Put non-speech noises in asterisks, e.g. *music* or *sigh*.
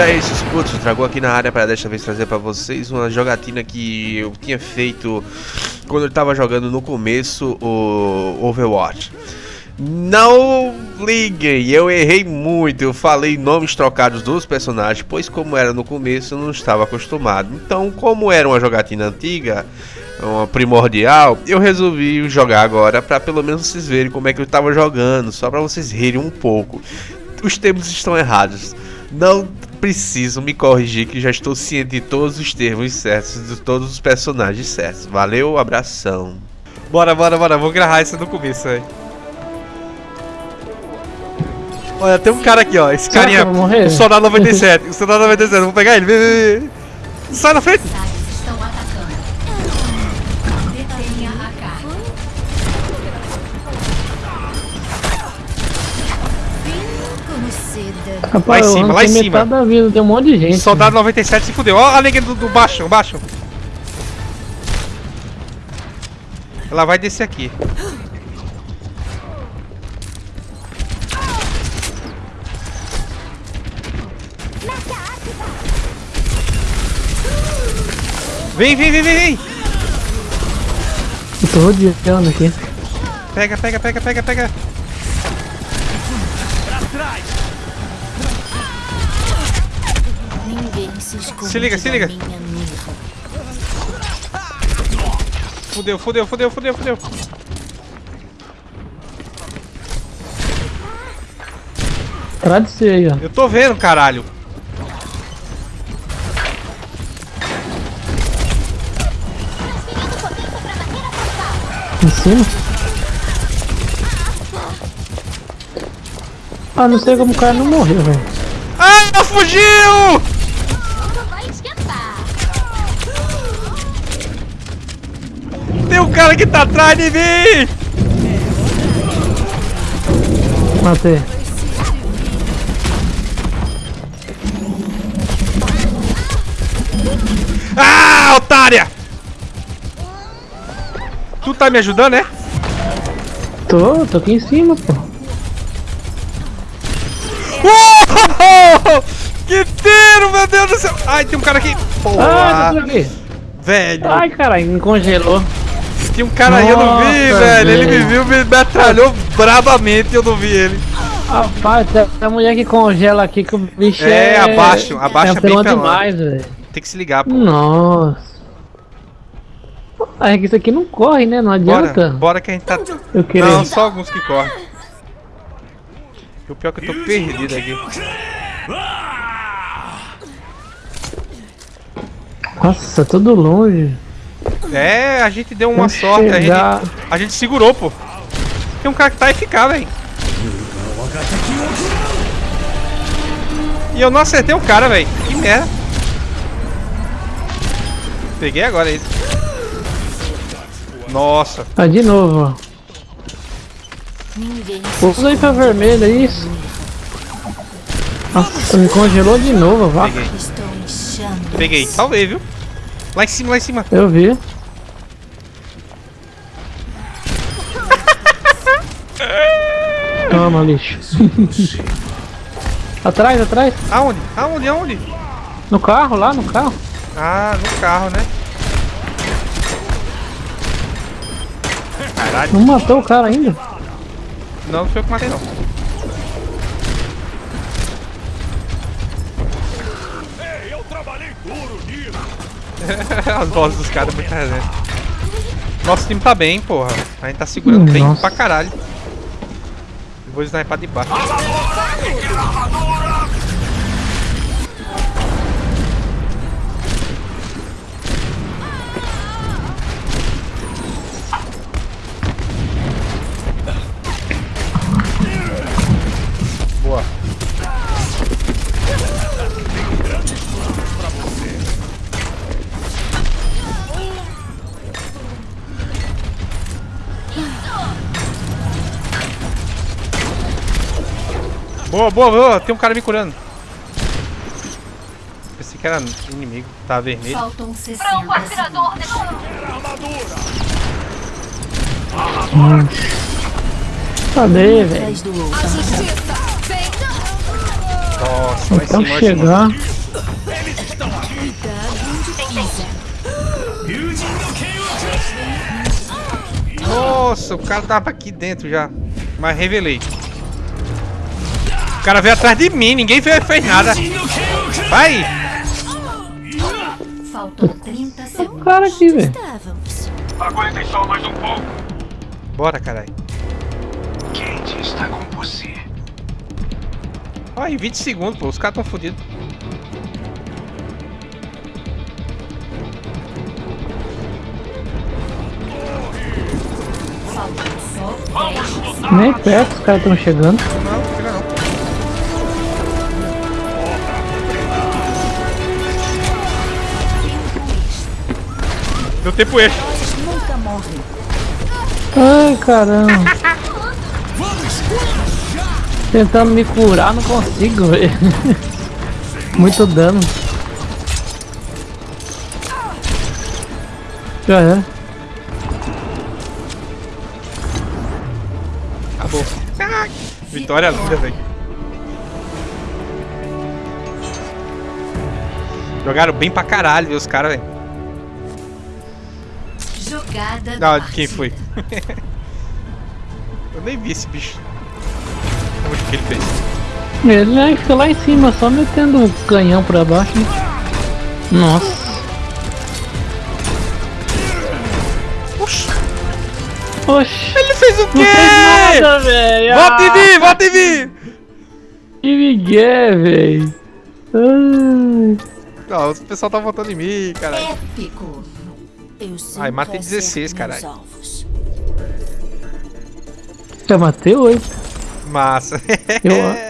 E aí, esses putos, tragou aqui na área para desta vez trazer para vocês uma jogatina que eu tinha feito quando eu tava jogando no começo o Overwatch. Não liguem, eu errei muito, eu falei nomes trocados dos personagens, pois como era no começo eu não estava acostumado. Então, como era uma jogatina antiga, uma primordial, eu resolvi jogar agora para pelo menos vocês verem como é que eu estava jogando, só para vocês rirem um pouco. Os termos estão errados. Não preciso me corrigir que já estou ciente de todos os termos certos, de todos os personagens certos. Valeu, abração. Bora, bora, bora, vou gravar isso no começo aí. Olha, tem um cara aqui, ó. Esse Será carinha. O soldado 97. O soldado 97. Vou pegar ele. Vem, vem, vem. Sai na frente. Rapaz, Lá em cima, lá em cima. da vida, tem um monte de gente. Soldado 97 se fudeu. Ó a negra do, do baixo, baixo. Ela vai descer aqui. Vem, vem, vem, vem, vem. Eu tô rodeando aqui. Pega, pega, pega, pega, pega. Ninguém se Se liga, se liga. Fudeu, fudeu, fudeu, fudeu, fudeu. Atrás de você aí, ó. Eu tô vendo, caralho. Em cima. Ah, não sei como o cara não morreu, velho. Ah, fugiu! Cara que tá atrás de mim! Matei. Ah, otária! Tu tá me ajudando, né? Tô, tô aqui em cima, pô. Uou! Que tiro, meu Deus do céu! Ai, tem um cara aqui! Ah, Porra! tô aqui. velho! Ai, caralho, me congelou. Tem um cara aí, eu não vi, Nossa, velho! Ele me viu, me metralhou brabamente e eu não vi ele. Rapaz, tem a mulher que congela aqui que o bicho É, é... abaixo, abaixo é bem demais, velho. Tem que se ligar, pô. Nossa. Ah, é que isso aqui não corre, né? Não Bora, adianta. bora que a gente tá. Eu queria. Não, só alguns que correm. O pior é que eu tô perdido aqui. Nossa, tudo longe. É, a gente deu uma Vamos sorte, a gente, a gente segurou, pô. Tem um cara que tá eficaz, velho. E eu não acertei o cara, velho. Que merda. Peguei agora ele. Nossa. Ah, de novo. Usa aí pra vermelho, é isso. Nossa, me congelou de novo, vá. Peguei. Peguei. Salvei, viu? Lá em cima, lá em cima. Eu vi. Toma, lixo. *laughs* atrás, atrás. Aonde? Aonde? Aonde? No carro, lá no carro. Ah, no carro, né? Caralho. Não matou o cara ainda. Não, não foi eu que matei, não. *laughs* As vozes dos caras muito resenha. Nosso time tá bem, porra. A gente tá segurando bem Nossa. pra caralho. Vou sniper de baixo. Boa, boa, boa. Tem um cara me curando. Pensei que era inimigo. Tá vermelho. Faltam 60 pra atirador Armadura! Cadê, velho? Nossa, vai então chegar. Nossa, o cara tava aqui dentro já. Mas revelei. O cara veio atrás de mim, ninguém veio fez nada. Vai! Faltam 30 segundos. cara aqui, velho. Aguentem só mais um pouco. Bora, caralho. Kate está com você. Em 20 segundos, pô, os caras tão fodidos. Nem perto, os caras estão chegando. Deu tempo extra. Ai, caramba. Tentando me curar, não consigo, velho. *laughs* Muito dano. Já era. Acabou. Ah, Vitória linda, velho. Jogaram bem pra caralho, viu, os caras, velho. Jogada Não, da de quem foi? *laughs* Eu nem vi esse bicho. Onde que ele fez? Ele já fica lá em cima, só metendo o canhão pra baixo. né? Nossa. Oxi. Ele fez o Não fez nada, velho. Volta em mim, volta em mim! Que migué, velho. Ai. Não, o pessoal tá voltando em mim, caralho. Épico. Eu Ai, matei acerto 16, meus caralho. Já matei oito. Massa. Eu- *laughs*